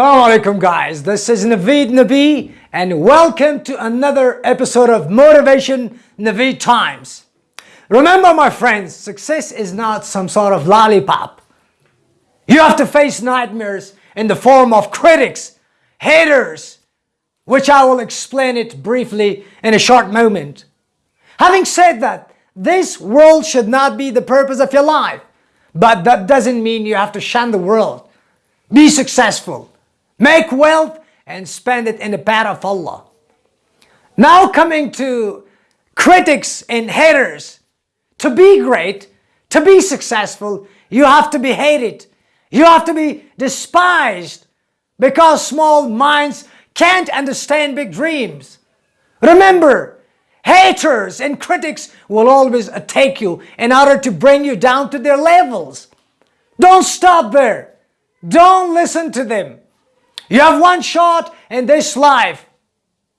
Assalamu alaikum guys, this is Naveed Nabi and welcome to another episode of Motivation Naveed Times. Remember my friends, success is not some sort of lollipop. You have to face nightmares in the form of critics, haters, which I will explain it briefly in a short moment. Having said that, this world should not be the purpose of your life, but that doesn't mean you have to shun the world. Be successful make wealth and spend it in the path of Allah. Now coming to critics and haters, to be great, to be successful, you have to be hated. You have to be despised because small minds can't understand big dreams. Remember, haters and critics will always attack you in order to bring you down to their levels. Don't stop there. Don't listen to them. You have one shot in this life.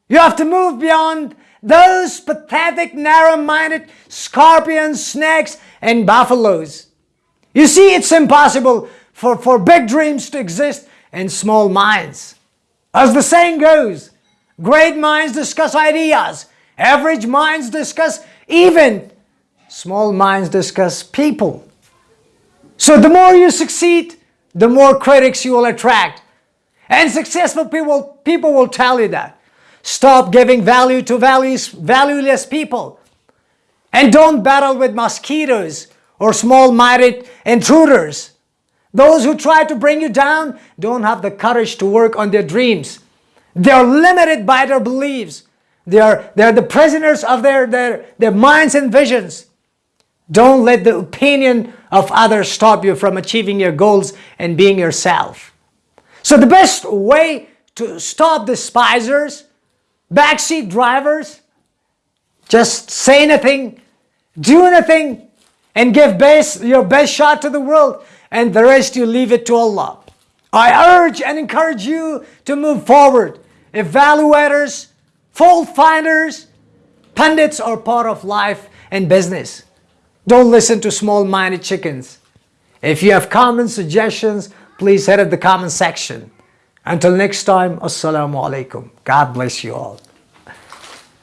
You have to move beyond those pathetic, narrow-minded scorpions, snakes, and buffaloes. You see, it's impossible for, for big dreams to exist in small minds. As the saying goes, great minds discuss ideas, average minds discuss even, small minds discuss people. So the more you succeed, the more critics you will attract. And successful people, people will tell you that. Stop giving value to values, valueless people. And don't battle with mosquitoes or small-minded intruders. Those who try to bring you down don't have the courage to work on their dreams. They are limited by their beliefs. They are, they are the prisoners of their, their, their minds and visions. Don't let the opinion of others stop you from achieving your goals and being yourself. So the best way to stop the despisers, backseat drivers, just say nothing, do nothing, and give best, your best shot to the world, and the rest you leave it to Allah. I urge and encourage you to move forward. Evaluators, fault finders, pundits are part of life and business. Don't listen to small-minded chickens. If you have comments, suggestions, please head at the comment section. Until next time, Assalamu alaikum. God bless you all.